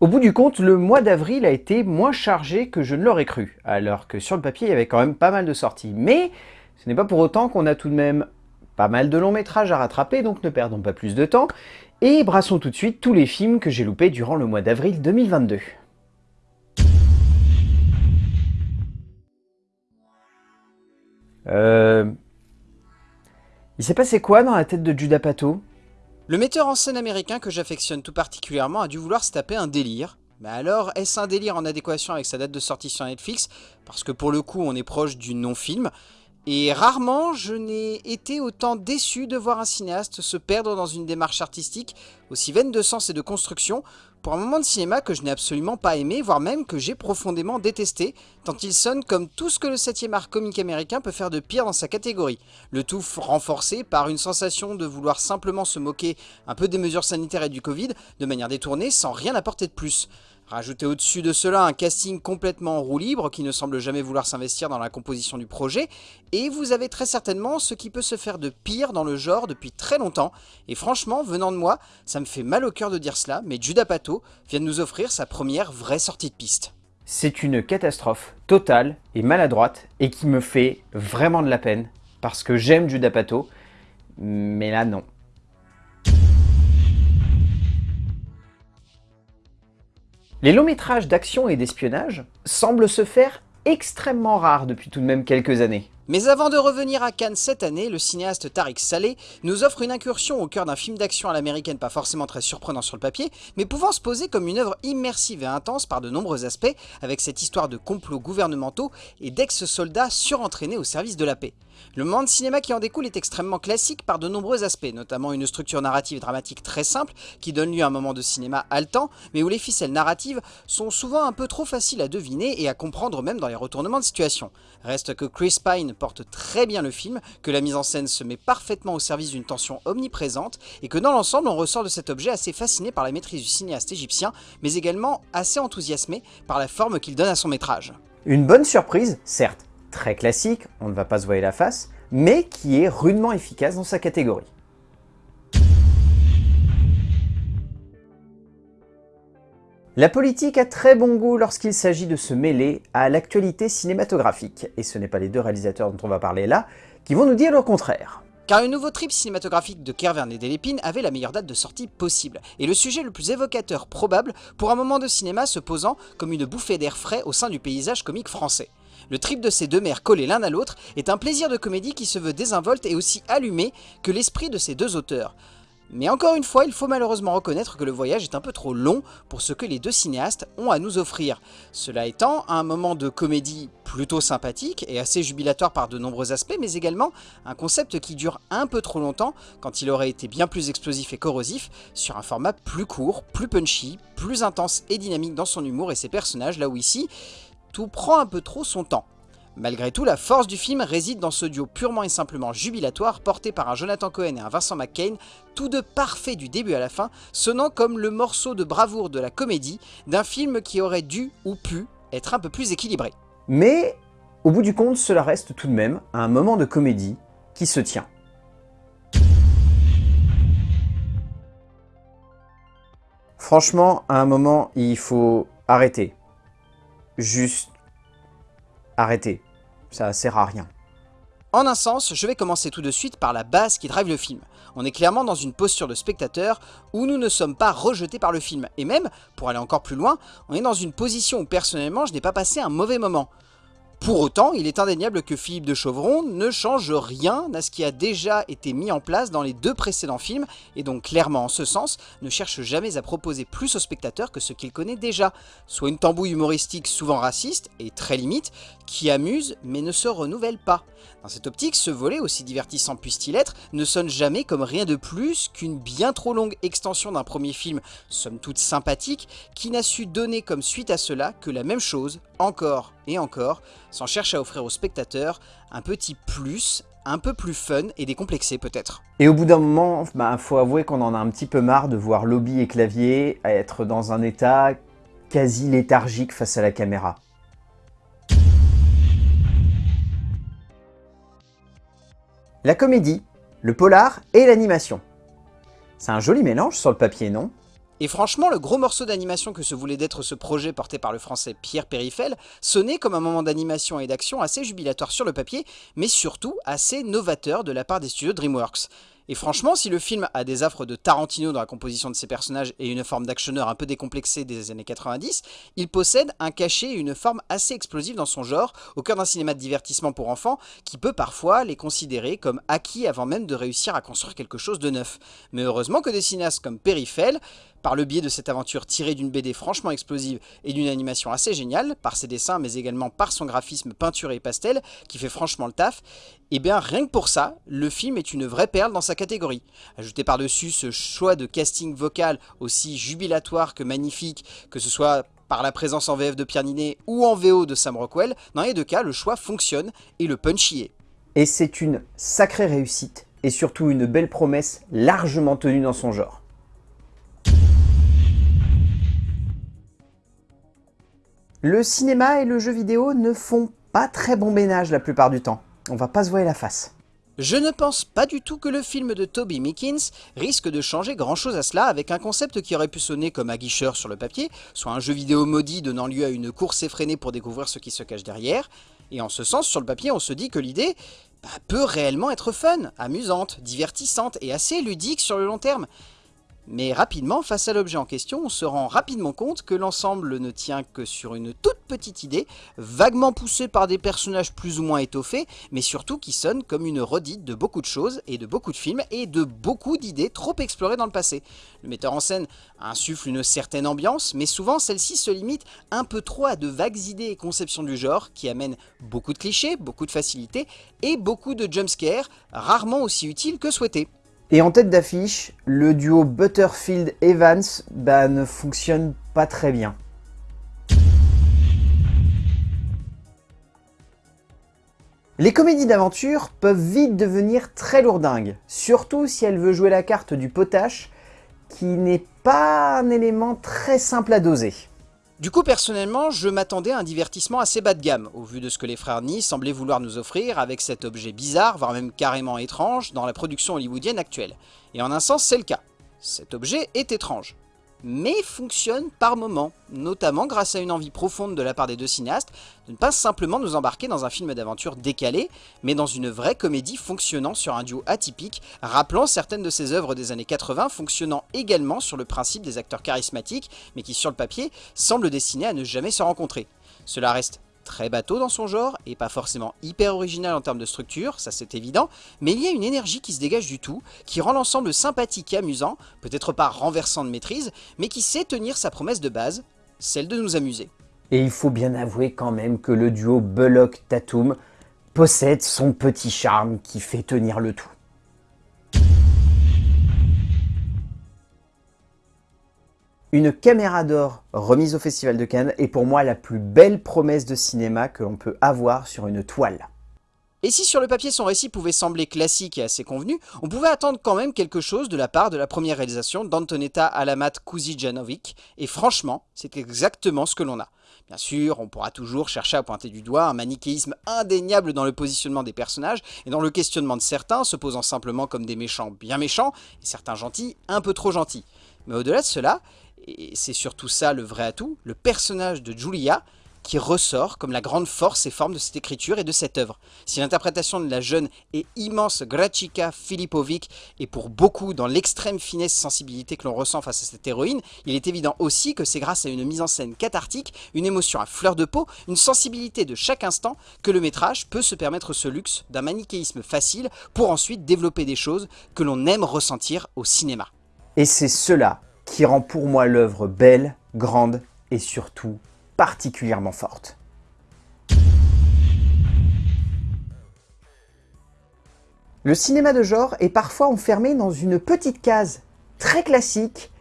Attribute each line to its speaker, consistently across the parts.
Speaker 1: Au bout du compte, le mois d'avril a été moins chargé que je ne l'aurais cru, alors que sur le papier, il y avait quand même pas mal de sorties. Mais ce n'est pas pour autant qu'on a tout de même pas mal de longs métrages à rattraper, donc ne perdons pas plus de temps, et brassons tout de suite tous les films que j'ai loupés durant le mois d'avril 2022. Euh... Il s'est passé quoi dans la tête de Judah Pato?
Speaker 2: Le metteur en scène américain que j'affectionne tout particulièrement a dû vouloir se taper un délire. Mais alors, est-ce un délire en adéquation avec sa date de sortie sur Netflix? Parce que pour le coup, on est proche du non-film. Et rarement je n'ai été autant déçu de voir un cinéaste se perdre dans une démarche artistique aussi vaine de sens et de construction pour un moment de cinéma que je n'ai absolument pas aimé, voire même que j'ai profondément détesté, tant il sonne comme tout ce que le 7ème art comique américain peut faire de pire dans sa catégorie. Le tout renforcé par une sensation de vouloir simplement se moquer un peu des mesures sanitaires et du Covid de manière détournée sans rien apporter de plus. Rajoutez au-dessus de cela un casting complètement en roue libre qui ne semble jamais vouloir s'investir dans la composition du projet, et vous avez très certainement ce qui peut se faire de pire dans le genre depuis très longtemps, et franchement, venant de moi, ça me fait mal au cœur de dire cela, mais Judah Pato vient de nous offrir sa première vraie sortie de piste.
Speaker 1: C'est une catastrophe totale et maladroite, et qui me fait vraiment de la peine, parce que j'aime Judah Pato, mais là non. Les longs métrages d'action et d'espionnage semblent se faire extrêmement rares depuis tout de même quelques années.
Speaker 2: Mais avant de revenir à Cannes cette année, le cinéaste Tariq Saleh nous offre une incursion au cœur d'un film d'action à l'américaine pas forcément très surprenant sur le papier, mais pouvant se poser comme une œuvre immersive et intense par de nombreux aspects, avec cette histoire de complots gouvernementaux et d'ex-soldats surentraînés au service de la paix. Le moment de cinéma qui en découle est extrêmement classique par de nombreux aspects, notamment une structure narrative dramatique très simple qui donne lieu à un moment de cinéma haletant, mais où les ficelles narratives sont souvent un peu trop faciles à deviner et à comprendre même dans les retournements de situation. Reste que Chris Pine porte très bien le film, que la mise en scène se met parfaitement au service d'une tension omniprésente, et que dans l'ensemble on ressort de cet objet assez fasciné par la maîtrise du cinéaste égyptien, mais également assez enthousiasmé par la forme qu'il donne à son métrage.
Speaker 1: Une bonne surprise, certes, très classique, on ne va pas se voiler la face, mais qui est rudement efficace dans sa catégorie. La politique a très bon goût lorsqu'il s'agit de se mêler à l'actualité cinématographique, et ce n'est pas les deux réalisateurs dont on va parler là, qui vont nous dire le contraire.
Speaker 2: Car le nouveau trip cinématographique de Kervern et Delépine avait la meilleure date de sortie possible, et le sujet le plus évocateur probable pour un moment de cinéma se posant comme une bouffée d'air frais au sein du paysage comique français. Le trip de ces deux mers collés l'un à l'autre est un plaisir de comédie qui se veut désinvolte et aussi allumé que l'esprit de ces deux auteurs. Mais encore une fois, il faut malheureusement reconnaître que le voyage est un peu trop long pour ce que les deux cinéastes ont à nous offrir. Cela étant, un moment de comédie plutôt sympathique et assez jubilatoire par de nombreux aspects, mais également un concept qui dure un peu trop longtemps quand il aurait été bien plus explosif et corrosif sur un format plus court, plus punchy, plus intense et dynamique dans son humour et ses personnages, là où ici, tout prend un peu trop son temps. Malgré tout, la force du film réside dans ce duo purement et simplement jubilatoire porté par un Jonathan Cohen et un Vincent McCain, tous deux parfaits du début à la fin, sonnant comme le morceau de bravoure de la comédie d'un film qui aurait dû ou pu être un peu plus équilibré.
Speaker 1: Mais au bout du compte, cela reste tout de même un moment de comédie qui se tient. Franchement, à un moment, il faut arrêter juste arrêtez. Ça sert à rien.
Speaker 2: En un sens, je vais commencer tout de suite par la base qui drive le film. On est clairement dans une posture de spectateur où nous ne sommes pas rejetés par le film. Et même, pour aller encore plus loin, on est dans une position où personnellement je n'ai pas passé un mauvais moment. Pour autant, il est indéniable que Philippe de Chauvron ne change rien à ce qui a déjà été mis en place dans les deux précédents films, et donc clairement en ce sens, ne cherche jamais à proposer plus au spectateur que ce qu'il connaît déjà, soit une tambouille humoristique souvent raciste, et très limite, qui amuse mais ne se renouvelle pas. Dans cette optique, ce volet, aussi divertissant puisse-t-il être, ne sonne jamais comme rien de plus qu'une bien trop longue extension d'un premier film, somme toute sympathique, qui n'a su donner comme suite à cela que la même chose, encore et encore, sans chercher à offrir aux spectateurs un petit plus, un peu plus fun et décomplexé peut-être.
Speaker 1: Et au bout d'un moment, bah, faut avouer qu'on en a un petit peu marre de voir Lobby et Clavier être dans un état quasi léthargique face à la caméra. La comédie, le polar et l'animation. C'est un joli mélange sur le papier, non?
Speaker 2: Et franchement, le gros morceau d'animation que se voulait d'être ce projet porté par le français Pierre Périfel sonnait comme un moment d'animation et d'action assez jubilatoire sur le papier, mais surtout assez novateur de la part des studios DreamWorks. Et franchement, si le film a des affres de Tarantino dans la composition de ses personnages et une forme d'actionneur un peu décomplexée des années 90, il possède un cachet et une forme assez explosive dans son genre, au cœur d'un cinéma de divertissement pour enfants, qui peut parfois les considérer comme acquis avant même de réussir à construire quelque chose de neuf. Mais heureusement que des cinéastes comme Perifel par le biais de cette aventure tirée d'une BD franchement explosive et d'une animation assez géniale, par ses dessins mais également par son graphisme peinture et pastel, qui fait franchement le taf, et eh bien rien que pour ça, le film est une vraie perle dans sa catégorie. Ajoutez par-dessus ce choix de casting vocal aussi jubilatoire que magnifique, que ce soit par la présence en VF de Pierre Ninet ou en VO de Sam Rockwell, dans les deux cas, le choix fonctionne et le punch y est.
Speaker 1: Et c'est une sacrée réussite, et surtout une belle promesse largement tenue dans son genre. Le cinéma et le jeu vidéo ne font pas très bon ménage la plupart du temps. On va pas se voir la face.
Speaker 2: Je ne pense pas du tout que le film de Toby Mickens risque de changer grand chose à cela avec un concept qui aurait pu sonner comme aguicheur sur le papier, soit un jeu vidéo maudit donnant lieu à une course effrénée pour découvrir ce qui se cache derrière, et en ce sens, sur le papier, on se dit que l'idée bah, peut réellement être fun, amusante, divertissante et assez ludique sur le long terme. Mais rapidement, face à l'objet en question, on se rend rapidement compte que l'ensemble ne tient que sur une toute petite idée, vaguement poussée par des personnages plus ou moins étoffés, mais surtout qui sonne comme une redite de beaucoup de choses et de beaucoup de films et de beaucoup d'idées trop explorées dans le passé. Le metteur en scène insuffle une certaine ambiance, mais souvent celle-ci se limite un peu trop à de vagues idées et conceptions du genre qui amènent beaucoup de clichés, beaucoup de facilité et beaucoup de jumpscares, rarement aussi utiles que souhaités.
Speaker 1: Et en tête d'affiche, le duo Butterfield-Evans bah, ne fonctionne pas très bien. Les comédies d'aventure peuvent vite devenir très lourdingues, surtout si elle veut jouer la carte du potache, qui n'est pas un élément très simple à doser.
Speaker 2: Du coup, personnellement, je m'attendais à un divertissement assez bas de gamme, au vu de ce que les frères Ni semblaient vouloir nous offrir avec cet objet bizarre, voire même carrément étrange, dans la production hollywoodienne actuelle. Et en un sens, c'est le cas. Cet objet est étrange mais fonctionne par moments, notamment grâce à une envie profonde de la part des deux cinéastes de ne pas simplement nous embarquer dans un film d'aventure décalé, mais dans une vraie comédie fonctionnant sur un duo atypique, rappelant certaines de ses œuvres des années 80, fonctionnant également sur le principe des acteurs charismatiques, mais qui sur le papier semblent destinés à ne jamais se rencontrer. Cela reste très bateau dans son genre, et pas forcément hyper original en termes de structure, ça c'est évident, mais il y a une énergie qui se dégage du tout, qui rend l'ensemble sympathique et amusant, peut-être pas renversant de maîtrise, mais qui sait tenir sa promesse de base, celle de nous amuser.
Speaker 1: Et il faut bien avouer quand même que le duo Bullock-Tatum possède son petit charme qui fait tenir le tout. Une caméra d'or remise au Festival de Cannes est pour moi la plus belle promesse de cinéma que l'on peut avoir sur une toile.
Speaker 2: Et si sur le papier son récit pouvait sembler classique et assez convenu, on pouvait attendre quand même quelque chose de la part de la première réalisation d'Antonetta Alamat Kuzijanovic, et franchement, c'est exactement ce que l'on a. Bien sûr, on pourra toujours chercher à pointer du doigt un manichéisme indéniable dans le positionnement des personnages et dans le questionnement de certains, se posant simplement comme des méchants bien méchants, et certains gentils un peu trop gentils. Mais au-delà de cela, et c'est surtout ça le vrai atout, le personnage de Julia qui ressort comme la grande force et forme de cette écriture et de cette œuvre. Si l'interprétation de la jeune et immense Grachika Filipovic est pour beaucoup dans l'extrême finesse et sensibilité que l'on ressent face à cette héroïne, il est évident aussi que c'est grâce à une mise en scène cathartique, une émotion à fleur de peau, une sensibilité de chaque instant que le métrage peut se permettre ce luxe d'un manichéisme facile pour ensuite développer des choses que l'on aime ressentir au cinéma.
Speaker 1: Et c'est cela qui rend pour moi l'œuvre belle, grande et surtout particulièrement forte. Le cinéma de genre est parfois enfermé dans une petite case très classique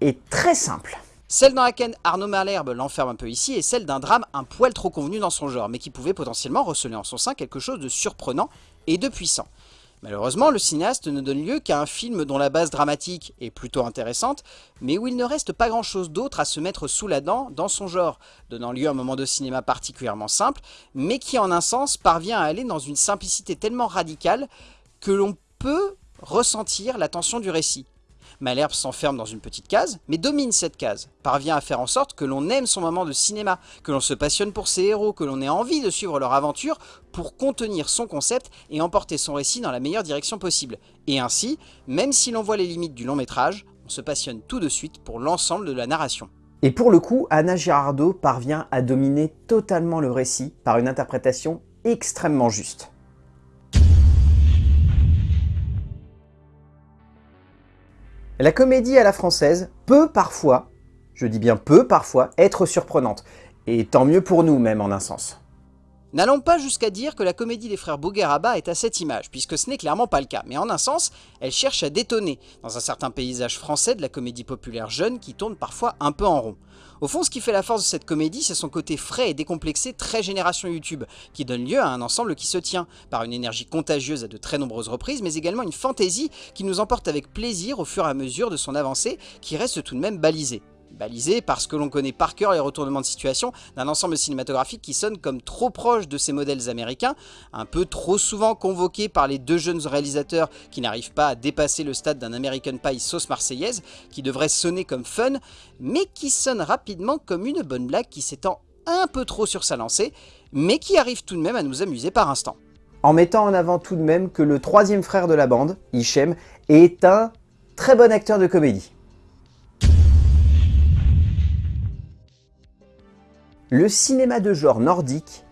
Speaker 1: et très simple.
Speaker 2: Celle dans laquelle Arnaud Malherbe l'enferme un peu ici est celle d'un drame un poil trop convenu dans son genre, mais qui pouvait potentiellement receler en son sein quelque chose de surprenant et de puissant. Malheureusement, le cinéaste ne donne lieu qu'à un film dont la base dramatique est plutôt intéressante, mais où il ne reste pas grand chose d'autre à se mettre sous la dent dans son genre, donnant lieu à un moment de cinéma particulièrement simple, mais qui en un sens parvient à aller dans une simplicité tellement radicale que l'on peut ressentir la tension du récit. Malherbe s'enferme dans une petite case, mais domine cette case, parvient à faire en sorte que l'on aime son moment de cinéma, que l'on se passionne pour ses héros, que l'on ait envie de suivre leur aventure pour contenir son concept et emporter son récit dans la meilleure direction possible. Et ainsi, même si l'on voit les limites du long métrage, on se passionne tout de suite pour l'ensemble de la narration.
Speaker 1: Et pour le coup, Anna Girardot parvient à dominer totalement le récit par une interprétation extrêmement juste. La comédie à la française peut parfois, je dis bien peut parfois, être surprenante. Et tant mieux pour nous même en un sens.
Speaker 2: N'allons pas jusqu'à dire que la comédie des frères Bougueraba est à cette image, puisque ce n'est clairement pas le cas, mais en un sens, elle cherche à détonner dans un certain paysage français de la comédie populaire jeune qui tourne parfois un peu en rond. Au fond, ce qui fait la force de cette comédie, c'est son côté frais et décomplexé très génération YouTube, qui donne lieu à un ensemble qui se tient, par une énergie contagieuse à de très nombreuses reprises, mais également une fantaisie qui nous emporte avec plaisir au fur et à mesure de son avancée, qui reste tout de même balisée balisé parce que l'on connaît par cœur les retournements de situation d'un ensemble cinématographique qui sonne comme trop proche de ces modèles américains, un peu trop souvent convoqués par les deux jeunes réalisateurs qui n'arrivent pas à dépasser le stade d'un American Pie sauce marseillaise, qui devrait sonner comme fun, mais qui sonne rapidement comme une bonne blague qui s'étend un peu trop sur sa lancée, mais qui arrive tout de même à nous amuser par instant.
Speaker 1: En mettant en avant tout de même que le troisième frère de la bande, Hichem, est un très bon acteur de comédie. Le cinéma de genre nordique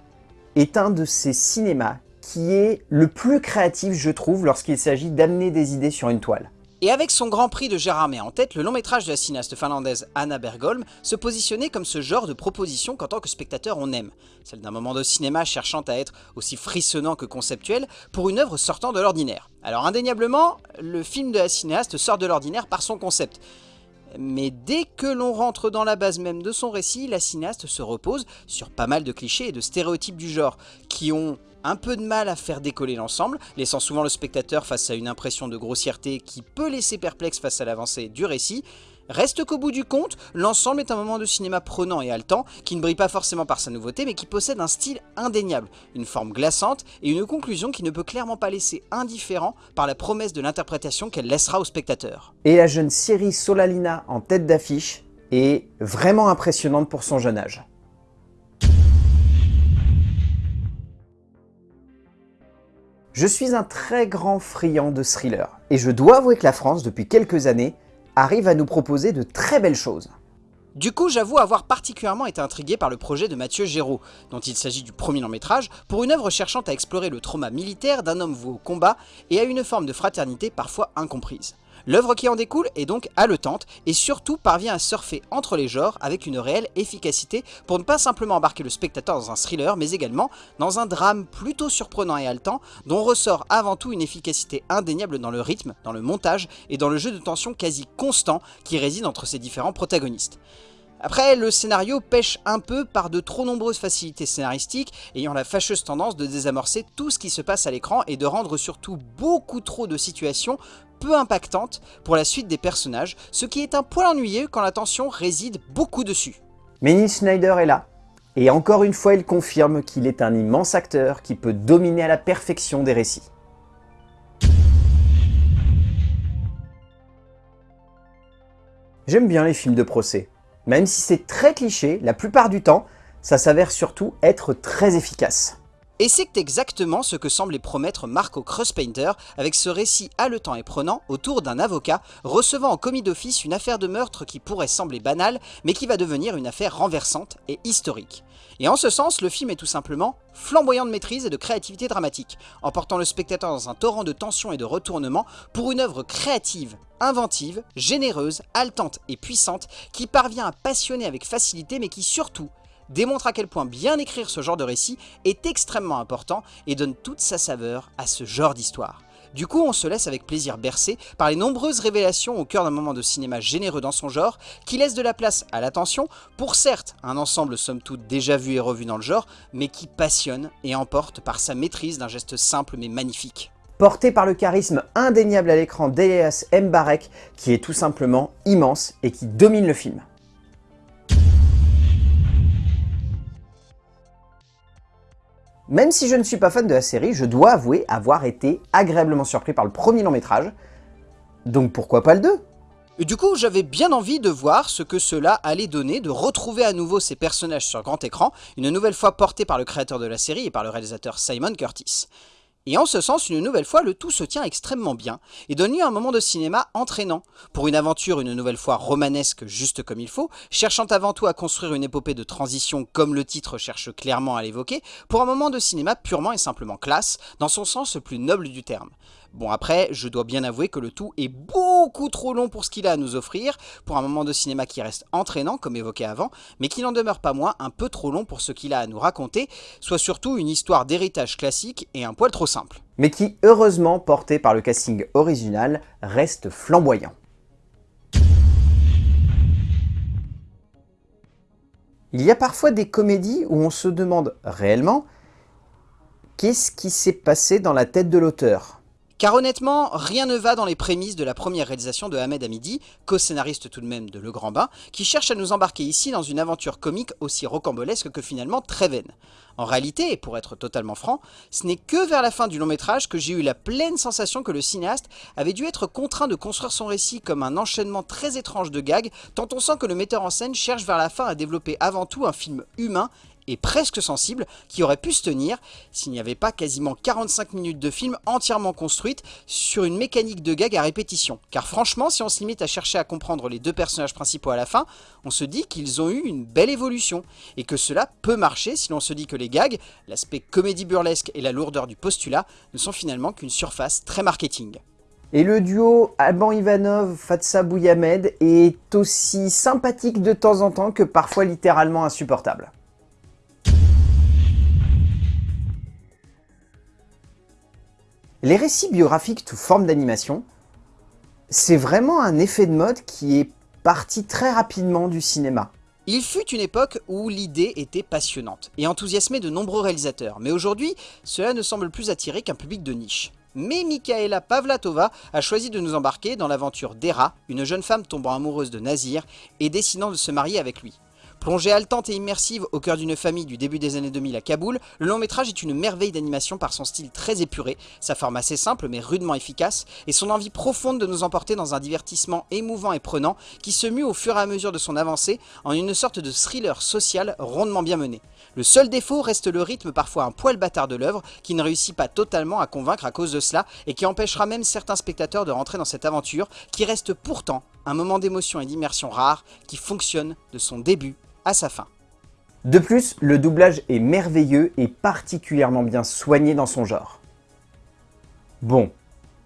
Speaker 1: est un de ces cinémas qui est le plus créatif, je trouve, lorsqu'il s'agit d'amener des idées sur une toile.
Speaker 2: Et avec son grand prix de Gérard May en tête, le long métrage de la cinéaste finlandaise Anna Bergholm se positionnait comme ce genre de proposition qu'en tant que spectateur on aime. Celle d'un moment de cinéma cherchant à être aussi frissonnant que conceptuel pour une œuvre sortant de l'ordinaire. Alors indéniablement, le film de la cinéaste sort de l'ordinaire par son concept. Mais dès que l'on rentre dans la base même de son récit, la cinéaste se repose sur pas mal de clichés et de stéréotypes du genre, qui ont un peu de mal à faire décoller l'ensemble, laissant souvent le spectateur face à une impression de grossièreté qui peut laisser perplexe face à l'avancée du récit, Reste qu'au bout du compte, l'ensemble est un moment de cinéma prenant et haletant, qui ne brille pas forcément par sa nouveauté, mais qui possède un style indéniable, une forme glaçante et une conclusion qui ne peut clairement pas laisser indifférent par la promesse de l'interprétation qu'elle laissera au spectateur.
Speaker 1: Et la jeune série Solalina en tête d'affiche est vraiment impressionnante pour son jeune âge. Je suis un très grand friand de thriller, et je dois avouer que la France, depuis quelques années, arrive à nous proposer de très belles choses.
Speaker 2: Du coup, j'avoue avoir particulièrement été intrigué par le projet de Mathieu Géraud, dont il s'agit du premier long métrage, pour une œuvre cherchant à explorer le trauma militaire d'un homme voué au combat et à une forme de fraternité parfois incomprise. L'œuvre qui en découle est donc haletante et surtout parvient à surfer entre les genres avec une réelle efficacité pour ne pas simplement embarquer le spectateur dans un thriller mais également dans un drame plutôt surprenant et haletant dont ressort avant tout une efficacité indéniable dans le rythme, dans le montage et dans le jeu de tension quasi constant qui réside entre ces différents protagonistes. Après, le scénario pêche un peu par de trop nombreuses facilités scénaristiques, ayant la fâcheuse tendance de désamorcer tout ce qui se passe à l'écran et de rendre surtout beaucoup trop de situations peu impactantes pour la suite des personnages, ce qui est un poil ennuyeux quand la tension réside beaucoup dessus.
Speaker 1: Mais Neil Schneider est là, et encore une fois il confirme qu'il est un immense acteur qui peut dominer à la perfection des récits. J'aime bien les films de procès. Même si c'est très cliché, la plupart du temps, ça s'avère surtout être très efficace.
Speaker 2: Et c'est exactement ce que semblait promettre Marco Crosspainter avec ce récit haletant et prenant autour d'un avocat recevant en commis d'office une affaire de meurtre qui pourrait sembler banale mais qui va devenir une affaire renversante et historique. Et en ce sens, le film est tout simplement flamboyant de maîtrise et de créativité dramatique, emportant le spectateur dans un torrent de tension et de retournement pour une œuvre créative, inventive, généreuse, haletante et puissante qui parvient à passionner avec facilité mais qui surtout démontre à quel point bien écrire ce genre de récit est extrêmement important et donne toute sa saveur à ce genre d'histoire. Du coup, on se laisse avec plaisir bercer par les nombreuses révélations au cœur d'un moment de cinéma généreux dans son genre, qui laisse de la place à l'attention pour certes un ensemble somme toute déjà vu et revu dans le genre, mais qui passionne et emporte par sa maîtrise d'un geste simple mais magnifique.
Speaker 1: Porté par le charisme indéniable à l'écran d'Elias Mbarek, qui est tout simplement immense et qui domine le film. Même si je ne suis pas fan de la série, je dois avouer avoir été agréablement surpris par le premier long métrage, donc pourquoi pas le 2
Speaker 2: Et du coup, j'avais bien envie de voir ce que cela allait donner, de retrouver à nouveau ces personnages sur grand écran, une nouvelle fois portés par le créateur de la série et par le réalisateur Simon Curtis. Et en ce sens, une nouvelle fois, le tout se tient extrêmement bien et donne lieu à un moment de cinéma entraînant. Pour une aventure une nouvelle fois romanesque juste comme il faut, cherchant avant tout à construire une épopée de transition comme le titre cherche clairement à l'évoquer, pour un moment de cinéma purement et simplement classe, dans son sens le plus noble du terme. Bon après, je dois bien avouer que le tout est beaucoup trop long pour ce qu'il a à nous offrir, pour un moment de cinéma qui reste entraînant, comme évoqué avant, mais qui n'en demeure pas moins un peu trop long pour ce qu'il a à nous raconter, soit surtout une histoire d'héritage classique et un poil trop simple.
Speaker 1: Mais qui, heureusement, porté par le casting original, reste flamboyant. Il y a parfois des comédies où on se demande réellement qu'est-ce qui s'est passé dans la tête de l'auteur?
Speaker 2: Car honnêtement, rien ne va dans les prémices de la première réalisation de Ahmed Hamidi, co-scénariste tout de même de Le Grand Bain, qui cherche à nous embarquer ici dans une aventure comique aussi rocambolesque que finalement très vaine. En réalité, et pour être totalement franc, ce n'est que vers la fin du long métrage que j'ai eu la pleine sensation que le cinéaste avait dû être contraint de construire son récit comme un enchaînement très étrange de gags, tant on sent que le metteur en scène cherche vers la fin à développer avant tout un film humain et presque sensible qui aurait pu se tenir s'il n'y avait pas quasiment 45 minutes de film entièrement construite sur une mécanique de gag à répétition. Car franchement, si on se limite à chercher à comprendre les deux personnages principaux à la fin, on se dit qu'ils ont eu une belle évolution et que cela peut marcher si l'on se dit que les gags, l'aspect comédie burlesque et la lourdeur du postulat ne sont finalement qu'une surface très marketing.
Speaker 1: Et le duo Alban Ivanov, Fatsa Bouyamed est aussi sympathique de temps en temps que parfois littéralement insupportable. Les récits biographiques sous forme d'animation, c'est vraiment un effet de mode qui est parti très rapidement du cinéma.
Speaker 2: Il fut une époque où l'idée était passionnante et enthousiasmait de nombreux réalisateurs, mais aujourd'hui, cela ne semble plus attirer qu'un public de niche. Mais Mikaela Pavlatova a choisi de nous embarquer dans l'aventure d'Era, une jeune femme tombant amoureuse de Nazir et décidant de se marier avec lui. Plongée haletante et immersive au cœur d'une famille du début des années 2000 à Kaboul, le long métrage est une merveille d'animation par son style très épuré, sa forme assez simple mais rudement efficace, et son envie profonde de nous emporter dans un divertissement émouvant et prenant qui se mue au fur et à mesure de son avancée en une sorte de thriller social rondement bien mené. Le seul défaut reste le rythme parfois un poil bâtard de l'œuvre qui ne réussit pas totalement à convaincre à cause de cela et qui empêchera même certains spectateurs de rentrer dans cette aventure qui reste pourtant un moment d'émotion et d'immersion rare qui fonctionne de son début sa fin.
Speaker 1: De plus, le doublage est merveilleux et particulièrement bien soigné dans son genre. Bon,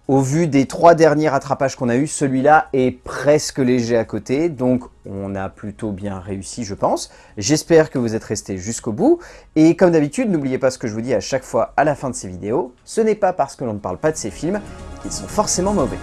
Speaker 1: au vu des trois derniers rattrapages qu'on a eu, celui-là est presque léger à côté, donc on a plutôt bien réussi je pense. J'espère que vous êtes restés jusqu'au bout, et comme d'habitude, n'oubliez pas ce que je vous dis à chaque fois à la fin de ces vidéos, ce n'est pas parce que l'on ne parle pas de ces films qu'ils sont forcément mauvais.